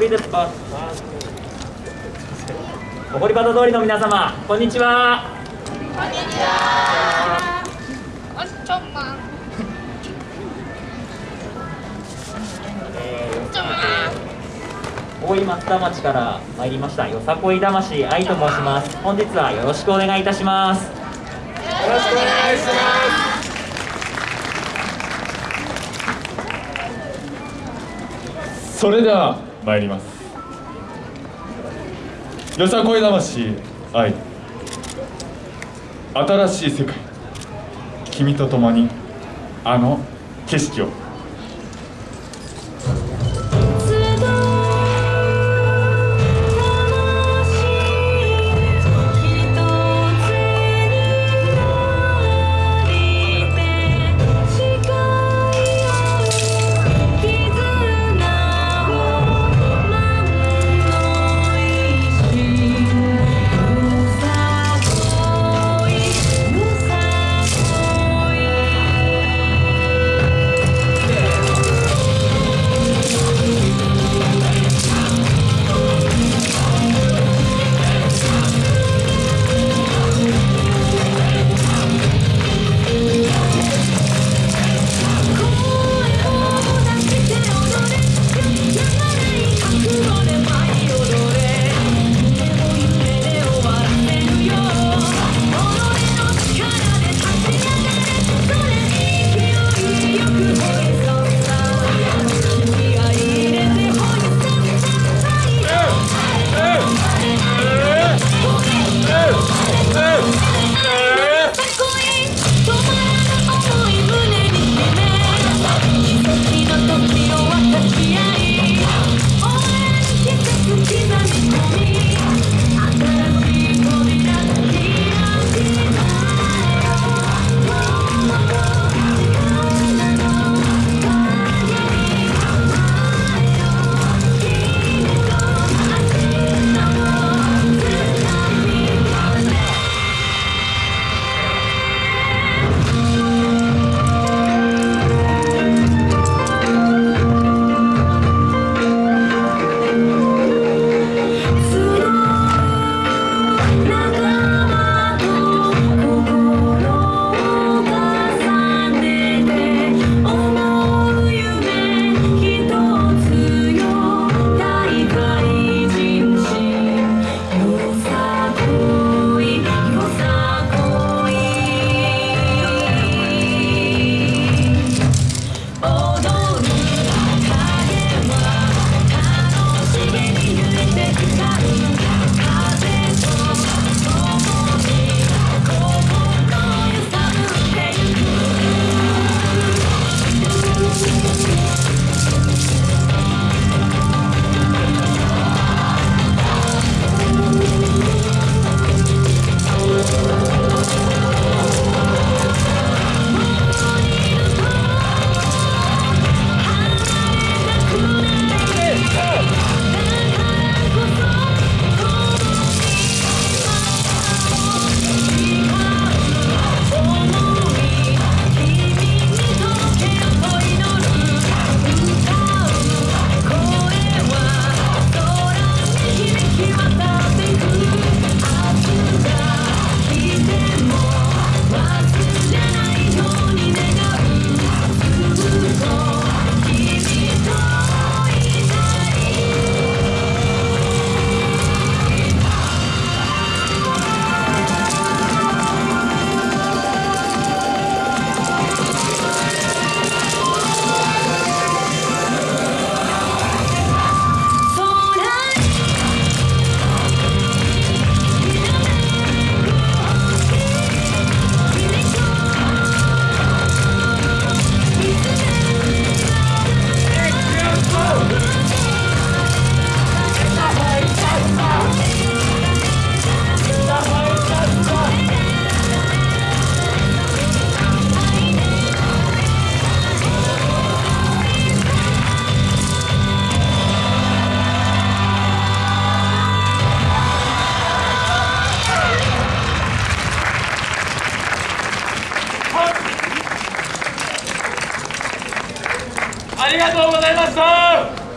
誇りバタ通りの皆様こんにちはこんにちは。おしちょんまん。えちょんまん。ー大井松田町から参りましたよさこい魂愛と申します本日はよろしくお願いいたしますよろしくお願いしそれでは参ります。よさこい魂。愛新しい世界。君と共にあの景色を。No. ざいました